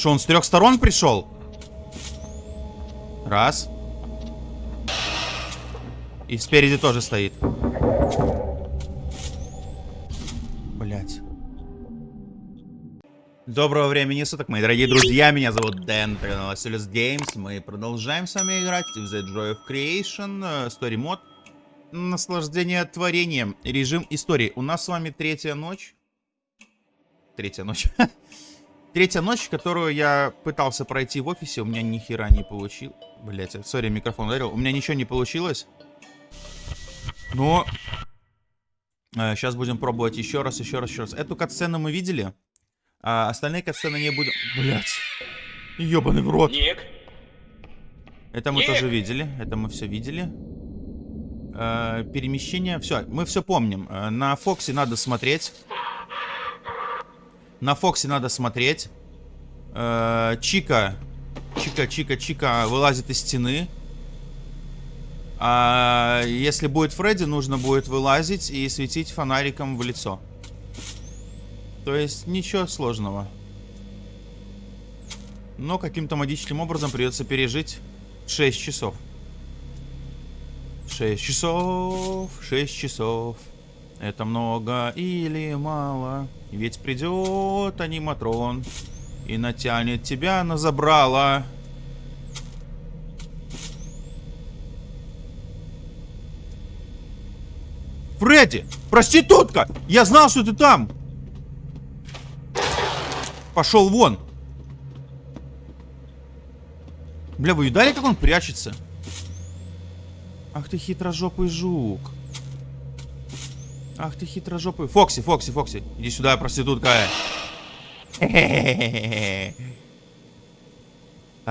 Что, он с трех сторон пришел? Раз. И спереди тоже стоит. Блять. Доброго времени суток, мои дорогие друзья. Меня зовут Дэн, канал Asilis Games. Мы продолжаем с вами играть в The Joy of Creation, э, Story Mod. Наслаждение творением. Режим истории. У нас с вами третья ночь. Третья ночь. Третья ночь, которую я пытался пройти в офисе, у меня ни хера не получил. Блять, сори, микрофон ударил. У меня ничего не получилось. Но... Э, сейчас будем пробовать еще раз, еще раз, еще раз. Эту катсцену мы видели. А остальные катсцены не будем... Блять. Ебаный в рот. Ник? Это мы Ник! тоже видели. Это мы все видели. Э, перемещение. Все, мы все помним. Э, на Фоксе надо смотреть. На Фоксе надо смотреть. Э, Чика. Чика, Чика, Чика вылазит из стены. А если будет Фредди, нужно будет вылазить и светить фонариком в лицо. То есть ничего сложного. Но каким-то магическим образом придется пережить 6 часов. 6 часов, 6 часов. Это много или мало? Ведь придет аниматрон и натянет тебя на забрало. Фредди! Проститутка! Я знал, что ты там! Пошел вон! Бля, вы видали, как он прячется? Ах ты хитрожопый жук. Ах ты хитрожопый. Фокси, Фокси, Фокси. Иди сюда, проститутка.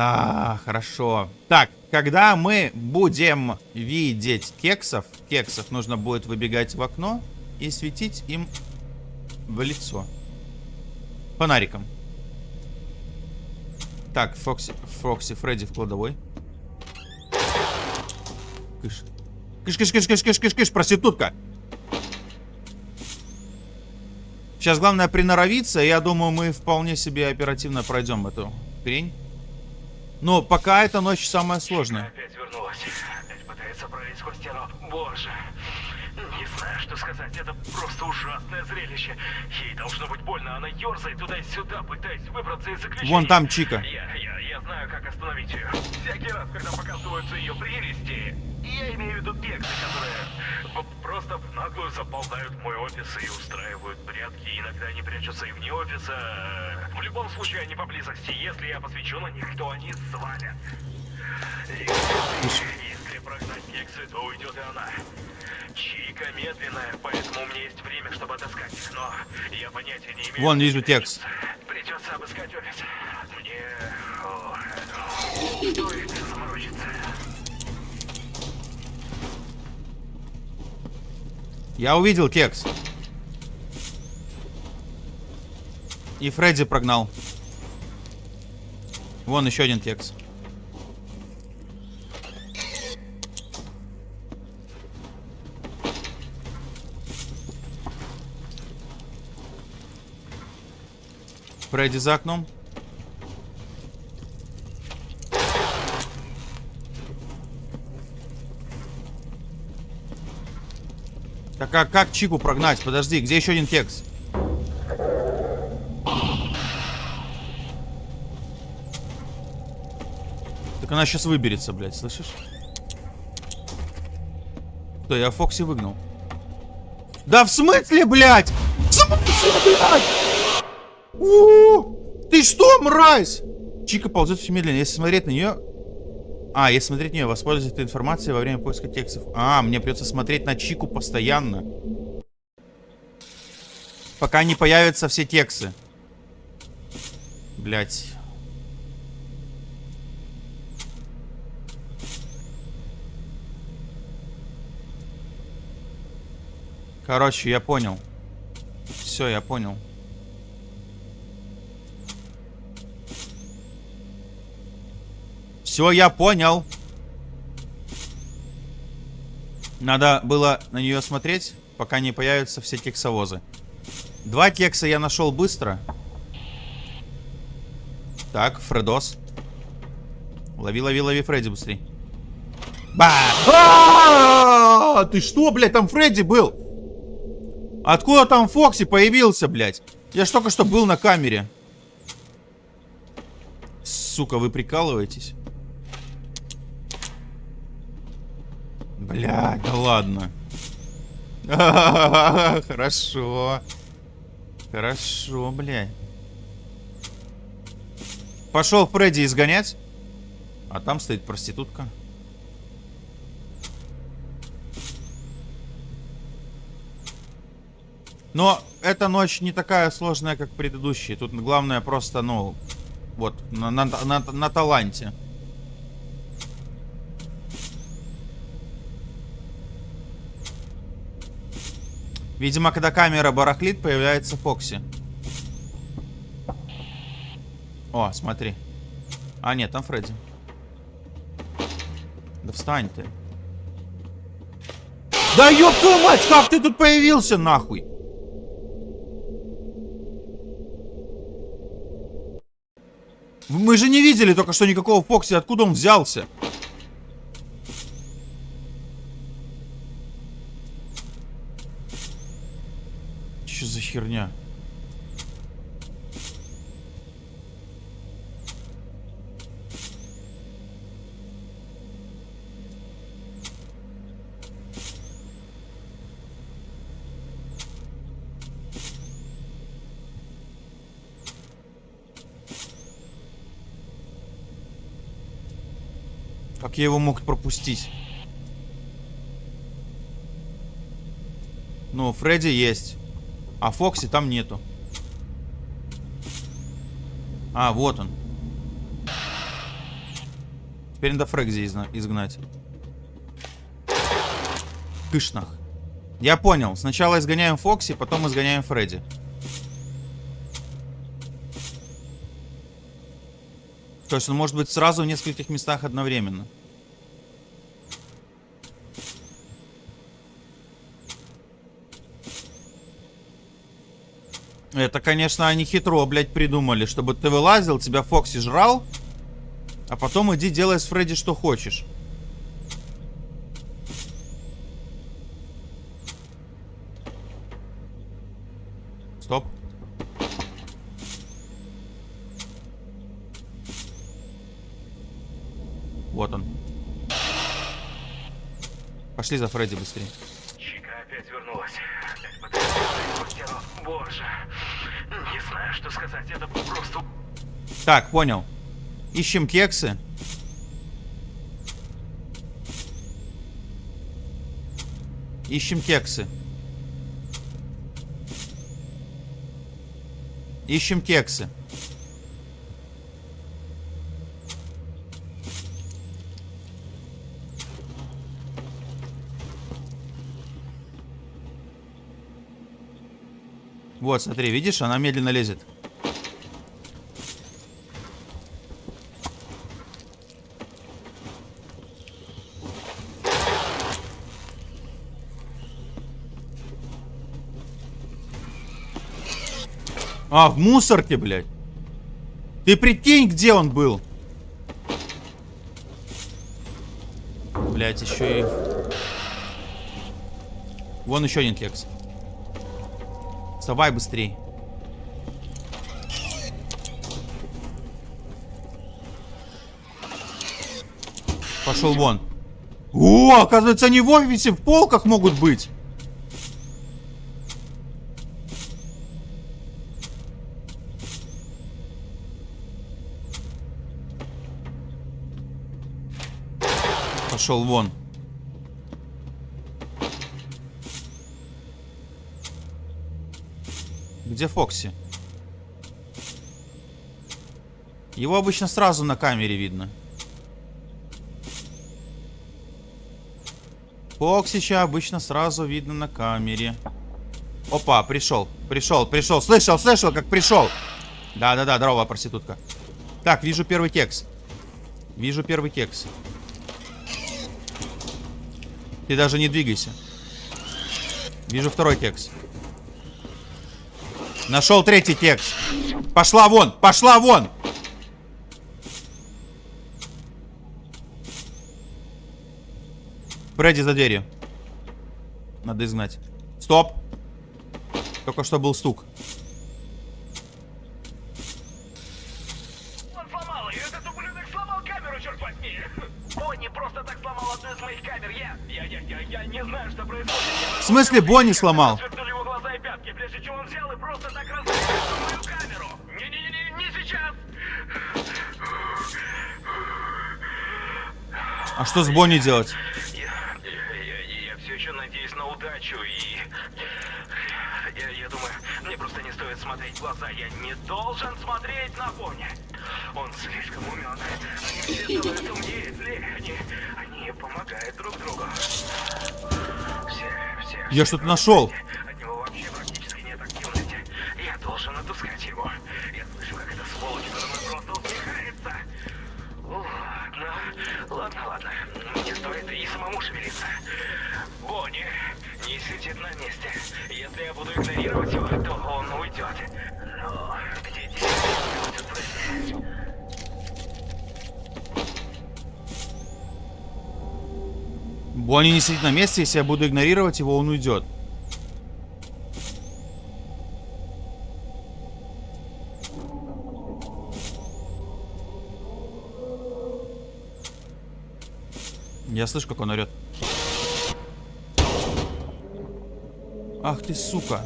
А, хорошо. Так, когда мы будем видеть кексов, кексов нужно будет выбегать в окно и светить им в лицо. Фонариком. Так, Фокси, Фокси, Фредди в кладовой. Кыш. Кыш, кыш, кыш, кыш, кыш, кыш, кыш, проститутка. Сейчас главное приноровиться. Я думаю, мы вполне себе оперативно пройдем эту хрень. Но пока эта ночь самая сложная. Опять вернулась. Опять пытается пролезть сквозь стену. Боже. Не знаю, что сказать. Это просто ужасное зрелище. Ей должно быть больно. Она ерзает туда и сюда, пытаясь выбраться из заключения. Вон там Чика. Я, я знаю, как остановить ее. Всякий раз, когда показываются ее прелести, я имею в виду кексы, которые просто в наглую заползают в мой офис и устраивают прятки. Иногда они прячутся и вне офиса. В любом случае, они поблизости. Если я посвечу на них, то они свалят. И Если прогнать кексы, то уйдет и она. Чика медленная, поэтому у меня есть время, чтобы отыскать их, но я понятия не имею. Вон, вижу текст. Придется обыскать офис. Я увидел кекс. И Фредди прогнал. Вон еще один кекс. Фредди за окном. Так а как Чику прогнать? Подожди, где еще один кекс? Так она сейчас выберется, блядь, слышишь? Что, я Фокси выгнал. Да в смысле, блядь? В смысле, блядь? У-у-у! Ты что, мразь? Чика ползет все медленнее. Если смотреть на нее... А, если смотреть нее, воспользоваться этой информацией во время поиска текстов. А, мне придется смотреть на Чику постоянно. Пока не появятся все тексты. Блять. Короче, я понял. Все, я понял. Все, я понял. Надо было на нее смотреть, пока не появятся все кексовозы. Два кекса я нашел быстро. Так, Фредос. Лови, лови, лови Фредди быстрей. Ба! Ты что, блядь, там Фредди был? Откуда там Фокси появился, блядь? Я ж только что был на камере. Сука, вы прикалываетесь? Блядь, да ладно. Хорошо. Хорошо, блядь. Пошел Фредди изгонять. А там стоит проститутка. Но эта ночь не такая сложная, как предыдущие. Тут главное просто, ну, вот, на, на, на, на таланте. Видимо, когда камера барахлит, появляется Фокси. О, смотри. А, нет, там Фредди. Да встань ты. Да ёб твою мать, как ты тут появился, нахуй? Мы же не видели только что никакого Фокси, откуда он взялся? Что за херня? Как я его мог пропустить? Ну, Фредди есть. А Фокси там нету. А, вот он. Теперь надо Фрэгзи изгнать. Кышнах. Я понял. Сначала изгоняем Фокси, потом изгоняем Фредди. То есть он может быть сразу в нескольких местах одновременно. Это, конечно, они хитро, блядь, придумали, чтобы ты вылазил, тебя Фокси жрал, а потом иди делай с Фредди что хочешь. Стоп. Вот он. Пошли за Фредди быстрее. Чика опять вернулась. Опять. Боже. Знаю, что сказать. Это просто... Так, понял. Ищем кексы. Ищем кексы. Ищем кексы. Вот, смотри, видишь, она медленно лезет. А, в мусорке, блядь. Ты прикинь, где он был. Блядь, еще и... Вон еще один кекс. Вставай быстрей. Пошел вон. О, оказывается, они в офисе в полках могут быть. Пошел вон. Где Фокси? Его обычно сразу на камере видно. Фоксича обычно сразу видно на камере. Опа, пришел, пришел, пришел. Слышал, слышал, как пришел. Да-да-да, здорово, проститутка. Так, вижу первый кекс. Вижу первый кекс. Ты даже не двигайся. Вижу второй кекс. Нашел третий текст. Пошла вон, пошла вон. Фредди за дверью. Надо изгнать. Стоп. Только что был стук. Он сломал ее. Этот ублюдок сломал камеру, черт возьми. Бонни просто так сломал одну из моих камер. Я, я, я, я, я не знаю, что происходит. В смысле Бонни сломал? Что с Бонни делать? Я, я, я, я все еще надеюсь на удачу и... Я, я думаю, мне просто не стоит смотреть в глаза. Я не должен смотреть на Бонни. Он слишком умен. Они все становятся умнее. Они, они помогают друг другу. Все, все. Я что-то нашел. От него вообще практически нет активности. Я должен отыскать его. Я слышу, как эта сволочь надо мной просто усмехается. Ладно, ладно, ладно. Мне стоит и самому шевелиться. Бонни не сидит на месте. Если я буду игнорировать его, то он уйдет. Но где теперь будет проверять? Бонни не сидит на месте, если я буду игнорировать его, он уйдет. Я слышу, как он орет. Ах ты, сука.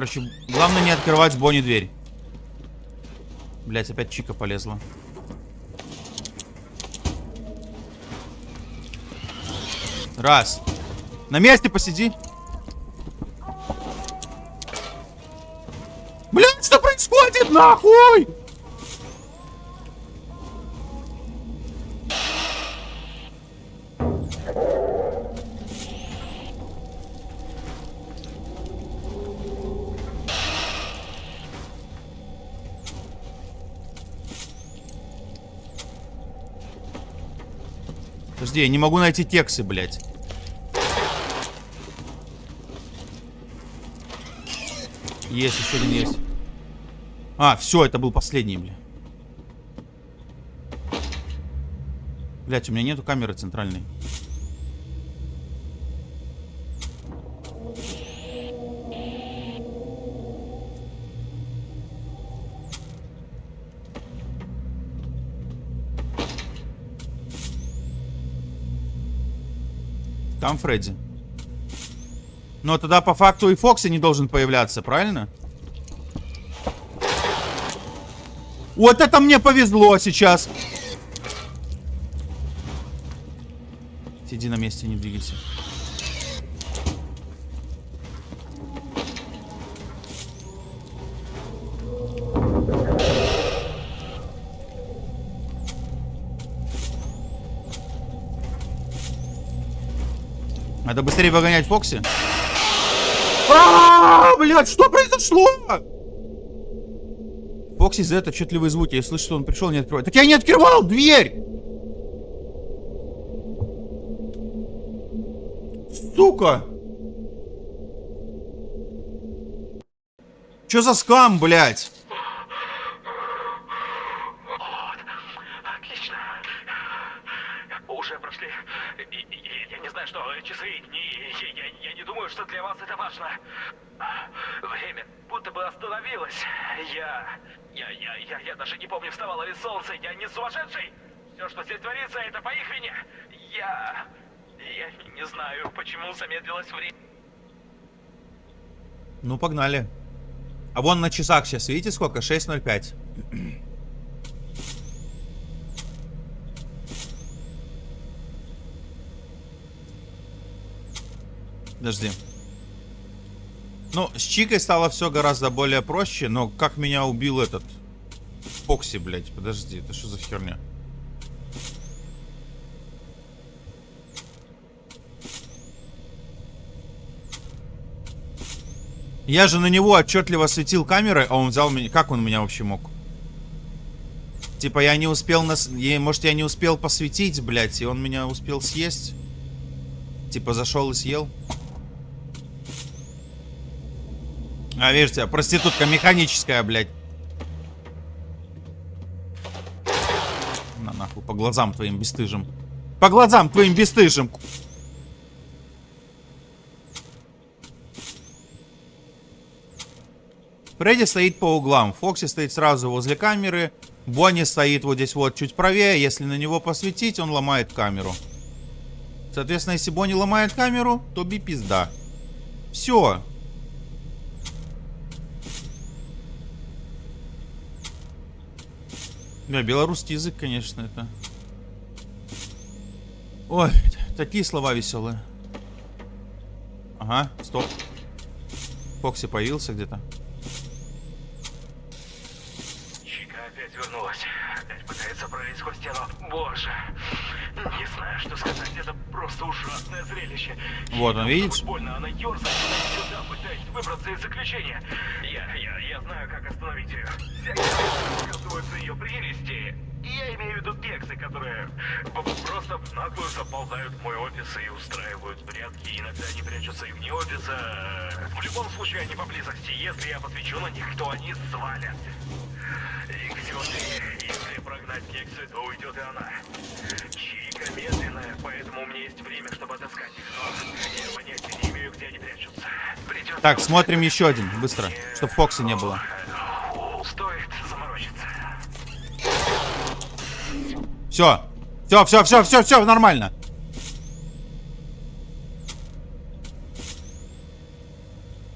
Короче, главное не открывать Бонни дверь. Блять, опять Чика полезла. Раз. На месте посиди. Блять, что происходит, нахуй? Подожди, я не могу найти тексты, блядь. Есть, еще один есть. А, все, это был последний, бля. Блять, у меня нету камеры центральной. Там Фредди. Но тогда по факту и Фокси не должен появляться, правильно? Вот это мне повезло сейчас. Сиди на месте, не двигайся. Быстрее выгонять Фокси. А, блядь, что произошло? Фокси за это отчетливые звуки. Я слышу, что он пришел, не открывает. Так я не открывал дверь! Сука! Чё за скам, блядь? Отлично. Уже прошли. и- и- и- Я не знаю, что часы и дни. Я, я- я не думаю, что для вас это важно. Время будто бы остановилось. Я, я, я, я, я даже не помню, вставало ли солнце. Я не сумасшедший. Все, что здесь творится, это по их вине. Я, я не знаю, почему замедлилось время. Ну, погнали. А вон на часах сейчас, видите сколько? 6.05. Подожди. Ну, с Чикой стало все гораздо более проще, но как меня убил этот... Фокси, блядь, подожди, это что за херня? Я же на него отчетливо светил камерой, а он взял меня... Как он меня вообще мог? Типа я не успел нас... Может я не успел посветить, блядь, и он меня успел съесть? Типа зашел и съел? А, видите, проститутка механическая, блядь. На нахуй, по глазам твоим бесстыжим. По глазам твоим бесстыжим. Фредди стоит по углам, Фокси стоит сразу возле камеры, Бонни стоит вот здесь вот чуть правее, если на него посветить, он ломает камеру. Соответственно, если Бонни ломает камеру, то би пизда. Все, Да, белорусский язык, конечно, это... Ой, такие слова веселые. Ага, стоп. Фокси появился где-то. Чика опять вернулась. Опять пытается пролезть сквозь стену. Боже. Не знаю, что сказать. Это просто ужасное зрелище. Вот он, видите? Больно, она ерзает туда-сюда, пытаясь выбраться из заключения. Остановить ее. Всякий раз оказываются ее прелести. И я имею в виду кексы, которые просто в наглую заползают в мой офис и устраивают прятки. Иногда они прячутся и вне офиса. В любом случае, они поблизости. Если я посвечу на них, то они свалят. И кстати, если прогнать кексы, то уйдет и она. Чика медленная, поэтому у меня есть время, чтобы отыскать их. Но я понятия не имею, где они прячутся. Придется... Так, смотрим еще один, быстро, чтобы Фокси не было. Все. Все, все, все, все, все, нормально.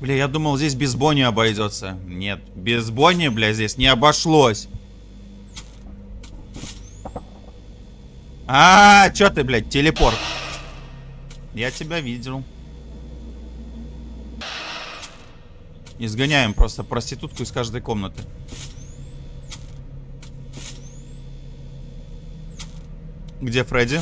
Бля, я думал, здесь без Бонни обойдется. Нет, без Бонни, бля, здесь не обошлось. А, чё ты, блядь, телепорт? Я тебя видел. Изгоняем просто проститутку из каждой комнаты. Где Фредди?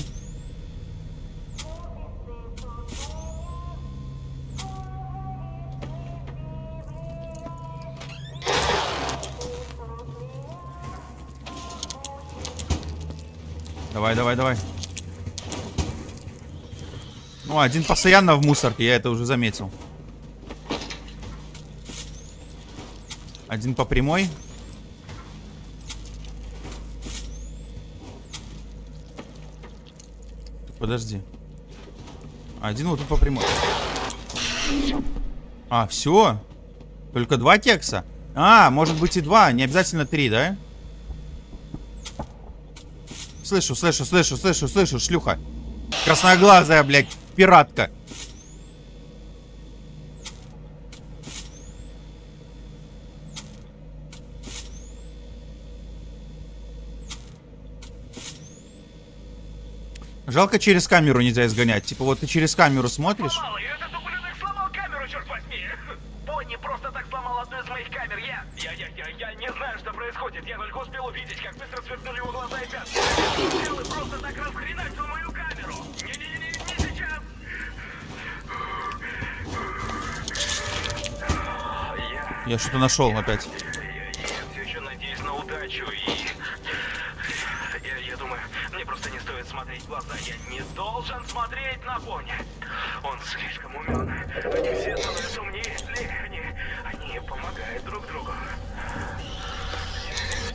Давай, давай, давай. Ну, один постоянно в мусорке, я это уже заметил. Один по прямой. Подожди. Один вот тут по прямой. А, все? Только два кекса? А, может быть и два, не обязательно три, да? Слышу, слышу, слышу, слышу, слышу, шлюха. Красноглазая, блядь, пиратка. Жалко через камеру нельзя изгонять. Типа вот ты через камеру смотришь. Этот ублюдок сломал камеру, черт возьми! Бонни просто так сломал одну из моих камер, я... Я, я, я, я не знаю, что происходит, я только успел увидеть, как быстро сверкнули его глаза и пятки. Просто так расхреначил мою камеру! Не-не-не, не сейчас! Я что-то нашел опять. Я, я все еще надеюсь на удачу и... Я, я думаю, мне просто не стоит глаза. Я не должен смотреть на Бонни. Он слишком умен. Они все становятся умнее, если они, помогают друг другу.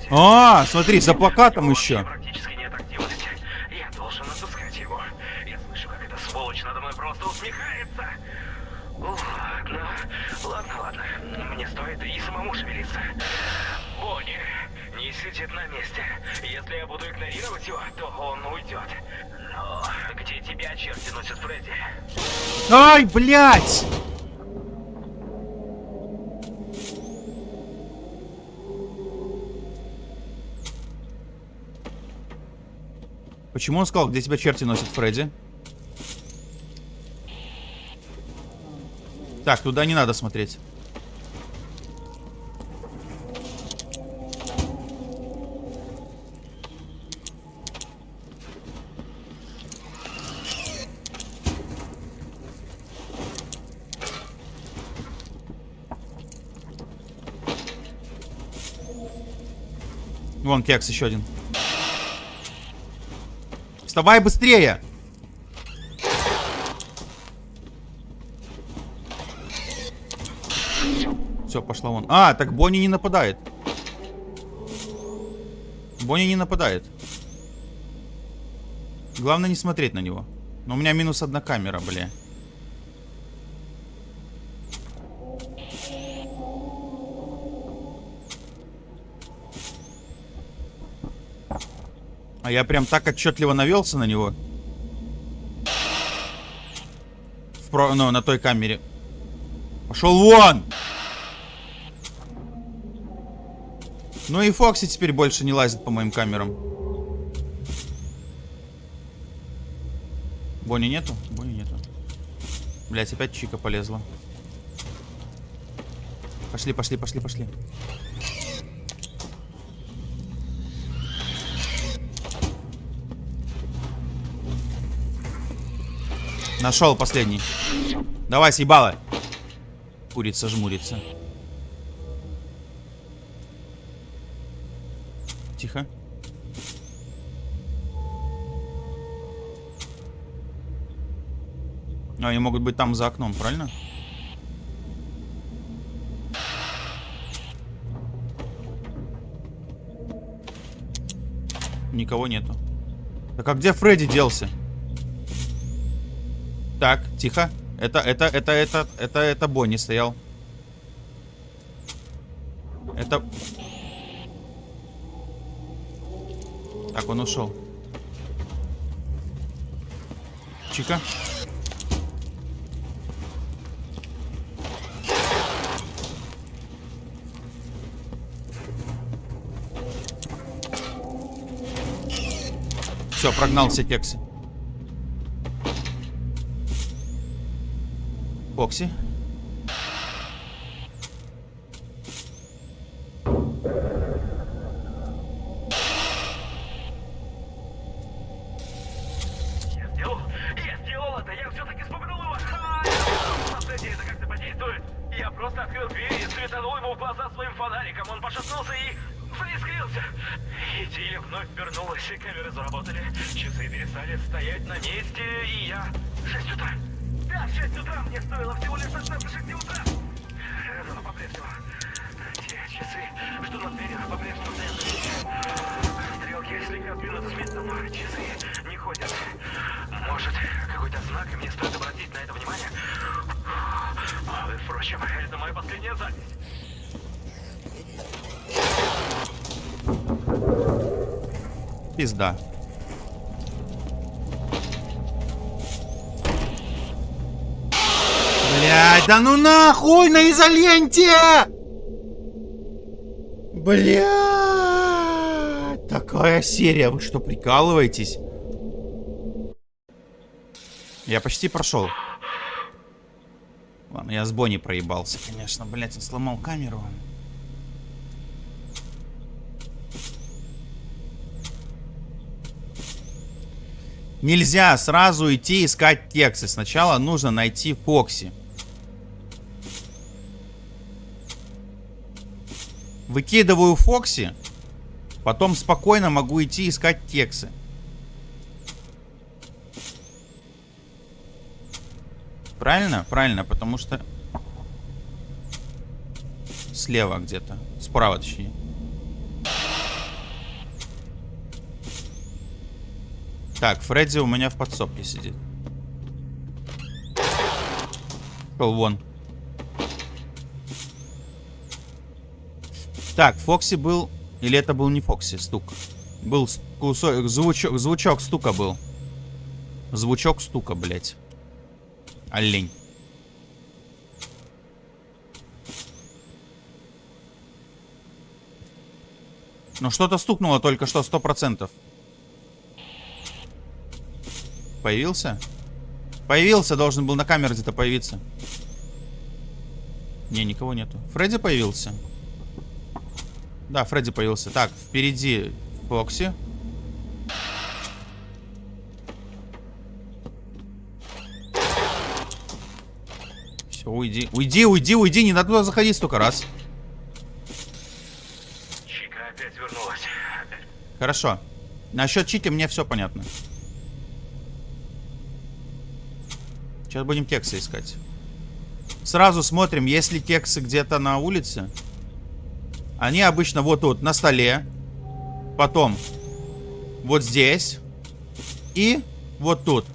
А, смотри, за плакатом еще. Практически нет активности. Я должен отыскать его. Я слышу, как эта сволочь надо мной просто усмехается. Ну, ладно, ладно. Мне стоит и самому шевелиться. Бонни не сидит на месте. Если я буду игнорировать его, то он уйдет. Тебя черти носят, Фредди? Ай, блядь! Почему он сказал, где тебя черти носят, Фредди? Так, туда не надо смотреть. Вон кекс еще один. Вставай быстрее! Все, пошла вон. А, так Бонни не нападает. Бонни не нападает. Главное не смотреть на него. Но у меня минус одна камера, бля. А я прям так отчетливо навелся на него. В про... Ну, на той камере. Пошел вон! Ну и Фокси теперь больше не лазит по моим камерам. Бонни нету? Бонни нету. Блять, опять Чика полезла. Пошли, пошли, пошли, пошли. Нашел последний. Давай, съебало. Курица жмурится. Тихо. А, они могут быть там за окном, правильно? Никого нету. Так а где Фредди делся? Так, тихо. Это, это, это, это, это, это Бонни стоял. Это... Так, он ушел. Чика. Все, прогнал все кексы. Бокси. Я Пизда. Блять, да ну нахуй на изоленте! Блять, такая серия, вы что, прикалываетесь? Я почти прошел. Ладно, я с Бонни проебался, конечно. Блять, он сломал камеру. Нельзя сразу идти искать тексты. Сначала нужно найти Фокси. Выкидываю Фокси. Потом спокойно могу идти искать тексы. Правильно? Правильно, потому что... Слева где-то. Справа, точнее. Так, Фредди у меня в подсобке сидит. Шел вон. Так, Фокси был... Или это был не Фокси, стук. Был кусок, звучок, звучок стука был. Звучок стука, блядь. Олень. Ну что-то стукнуло только что, сто процентов. Появился? Появился, должен был на камере где-то появиться. Не, никого нету. Фредди появился? Да, Фредди появился. Так, впереди Фокси. Все, уйди. Уйди, уйди, уйди. Не надо туда заходить столько раз. Чика опять вернулась. Хорошо. Насчет Чики мне все понятно. Сейчас будем кексы искать. Сразу смотрим, если кексы где-то на улице. Они обычно вот тут, на столе. Потом вот здесь. И вот тут.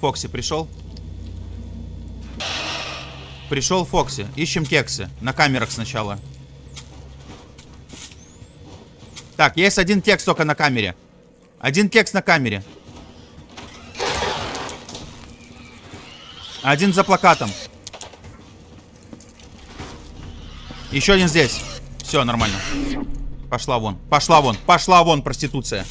Фокси пришел. Пришел Фокси. Ищем кексы. На камерах сначала. Так, есть один кекс только на камере. Один кекс на камере. Один за плакатом. Еще один здесь. Все, нормально. Пошла вон. Пошла вон. Пошла вон, проституция.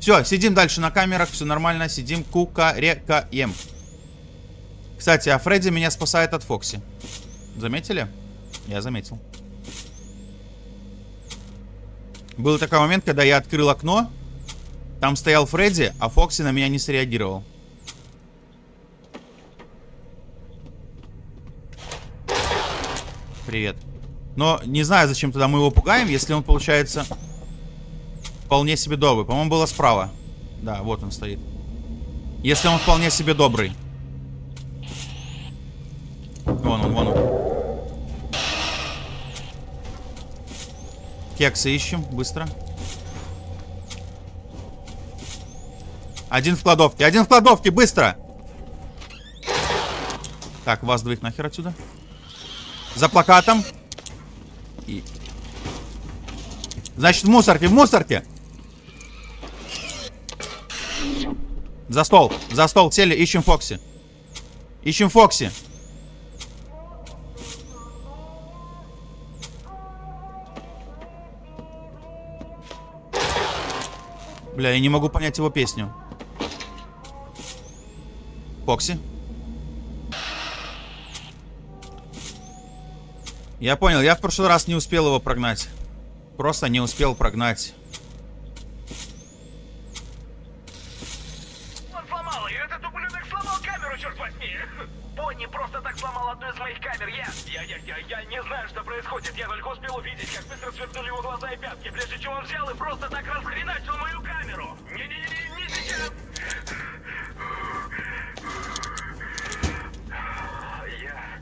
Все, сидим дальше на камерах. Все нормально. Сидим, кукарекаем. Кстати, а Фредди меня спасает от Фокси. Заметили? Я заметил. Был такой момент, когда я открыл окно. Там стоял Фредди, а Фокси на меня не среагировал. Привет. Но не знаю, зачем тогда мы его пугаем, если он, получается, вполне себе добрый. По-моему, было справа. Да, вот он стоит. Если он вполне себе добрый. Вон он, вон он. Кексы ищем, быстро. Один в кладовке, один в кладовке, быстро! Так, вас двоих нахер отсюда. За плакатом. И... Значит, в мусорке, в мусорке. За стол, за стол, сели, ищем Фокси. Ищем Фокси. Бля, я не могу понять его песню. Фокси. Я понял, я в прошлый раз не успел его прогнать. Просто не успел прогнать. Он сломал ее, этот ублюдок сломал камеру, черт возьми! Бонни просто так сломал одну из моих камер, я... Я, я, я, я не знаю, что происходит, я только успел увидеть, как быстро сверкнули его глаза и пятки, прежде чем он взял и просто так расхреначил мою камеру! Не-не-не, не сейчас! Я...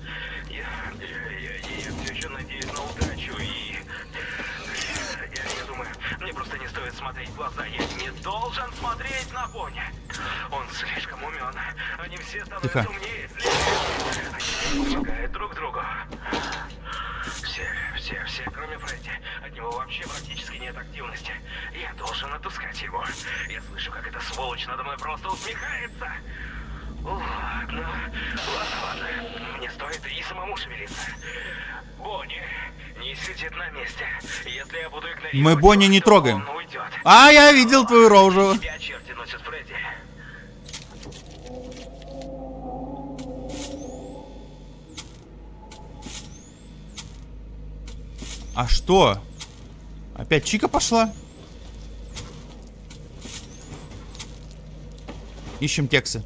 Я... Я, я, я все еще надеюсь на удачу и... Я, я думаю, мне просто не стоит смотреть в глаза. Я не должен смотреть на Бонни. Он слишком умен. Они все становятся Тихо. умнее. Они помогают друг другу. Все, все, все, кроме Фредди. От него вообще практически нет активности. Я должен отпускать его. Я слышу, как эта сволочь надо мной просто усмехается. Ладно, ладно, ладно. Мне стоит и самому шевелиться. Бонни не сидит на месте. Если я буду игнорировать... Мы Бонни не трогаем. А, я видел твою рожу. Тебя черти носят, Фредди. А что? Опять Чика пошла? Ищем кексы.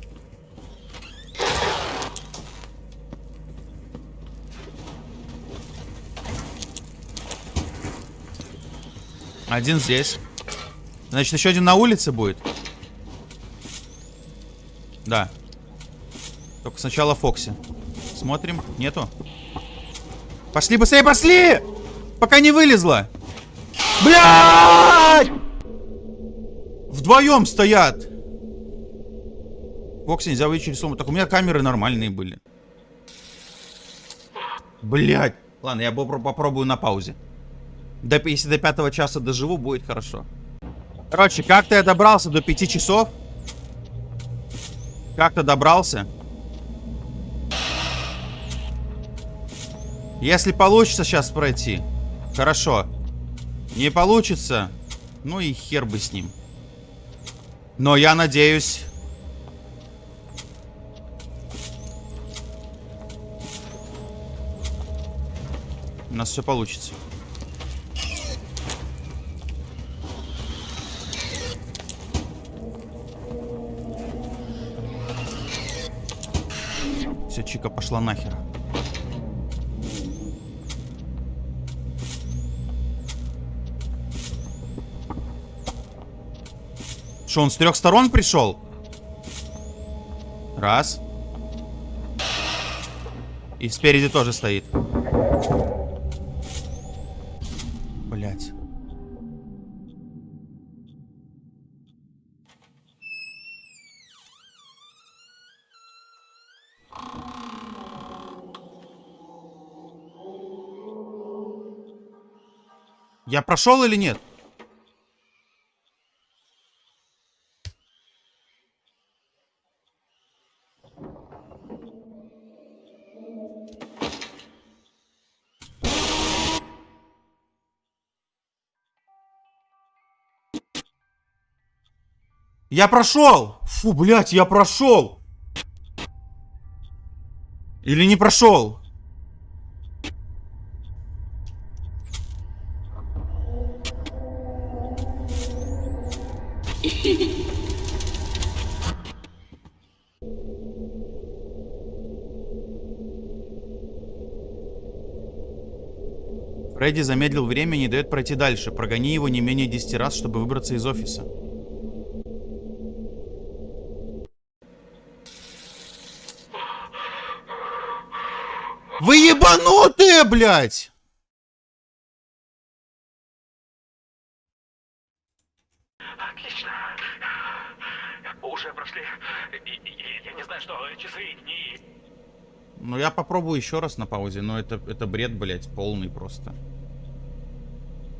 Один здесь. Значит, еще один на улице будет. Да. Только сначала Фокси. Смотрим. Нету. Пошли быстрее, пошли! Пока не вылезла. Блядь! Вдвоем стоят. Фокси нельзя через сумму. Так у меня камеры нормальные были. Блядь. Ладно, я попро- попробую на паузе. До, если до пятого часа доживу, будет хорошо. Короче, как-то я добрался до пяти часов. Как-то добрался. Если получится сейчас пройти, хорошо. Не получится, ну и хер бы с ним. Но я надеюсь... У нас все получится. Все, Чика пошла нахер. Что, он с трех сторон пришел? Раз. И спереди тоже стоит. Блять. Я прошел или нет? Я прошел! Фу, блядь, я прошел! Или не прошел? Фредди замедлил время и не дает пройти дальше. Прогони его не менее 10 раз, чтобы выбраться из офиса. Вы ебанутые, блядь! Отлично. Уже прошли. И- и- Я не знаю, что часы, дни. Ну, я попробую еще раз на паузе, но это, это бред, блядь, полный просто.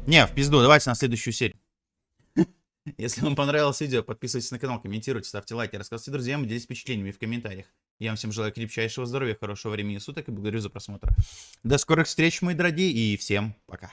Не, в пизду, давайте на следующую серию. Если вам понравилось видео, подписывайтесь на канал, комментируйте, ставьте лайки, рассказывайте друзьям, делитесь впечатлениями в комментариях. Я вам всем желаю крепчайшего здоровья, хорошего времени суток и благодарю за просмотр. До скорых встреч, мои дорогие, и всем пока.